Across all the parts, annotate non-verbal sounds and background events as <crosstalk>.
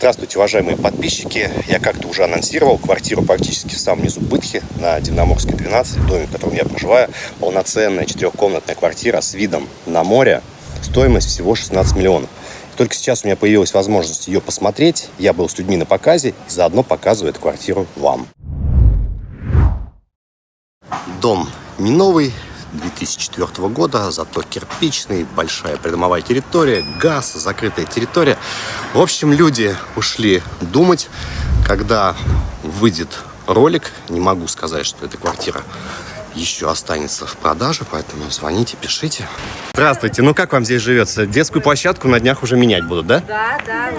Здравствуйте, уважаемые подписчики. Я как-то уже анонсировал квартиру практически в самом низу Бытхи на Дивноморской 12, в доме, в котором я проживаю. Полноценная четырехкомнатная квартира с видом на море. Стоимость всего 16 миллионов. Только сейчас у меня появилась возможность ее посмотреть. Я был с людьми на показе и заодно показываю эту квартиру вам. Дом не новый, 2004 года, зато кирпичный, большая придомовая территория, газ, закрытая территория. В общем, люди ушли думать, когда выйдет ролик. Не могу сказать, что эта квартира еще останется в продаже, поэтому звоните, пишите. Здравствуйте, ну как вам здесь живется? Детскую площадку на днях уже менять будут, да? Да, да.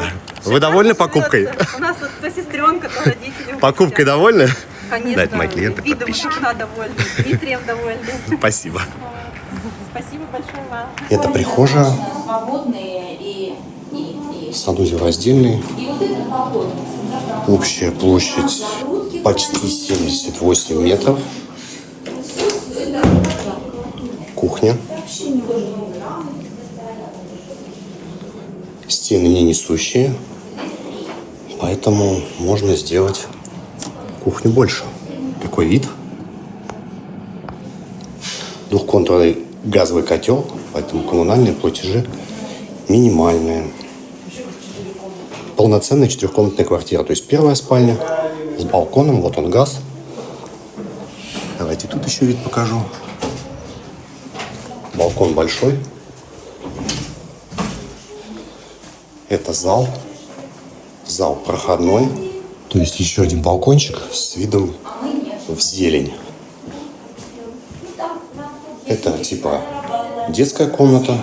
Вы довольны покупкой? У нас вот сестренка, то родители. <laughs> Покупкой довольны? Конечно. Да, это мои клиенты, Видом подписчики. жена довольна, Дмитрием довольна. <laughs> Спасибо. Спасибо большое вам. Это прихожая, свободные и, санузел раздельный. Общая площадь почти 78 метров. Кухня. Стены не несущие, поэтому можно сделать кухню больше. Какой вид? Двухконтурный газовый котел, поэтому коммунальные платежи минимальные полноценная четырехкомнатная квартира. То есть первая спальня с балконом, вот он газ. Давайте тут еще вид покажу. Балкон большой. Это зал. Зал проходной. То есть еще один балкончик с видом в зелень. Это типа детская комната.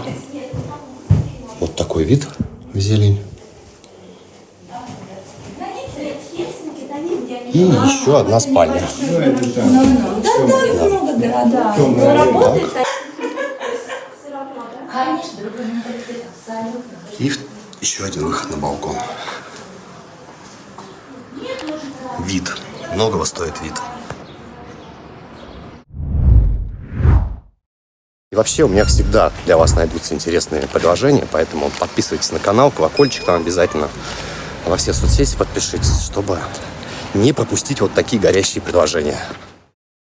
Вот такой вид в зелень. И еще одна спальня. И еще один выход на балкон. Вид. Многого стоит вид. И вообще у меня всегда для вас найдутся интересные предложения, поэтому подписывайтесь на канал, колокольчик там обязательно. Во все соцсети подпишитесь, чтобы не пропустить вот такие горящие предложения.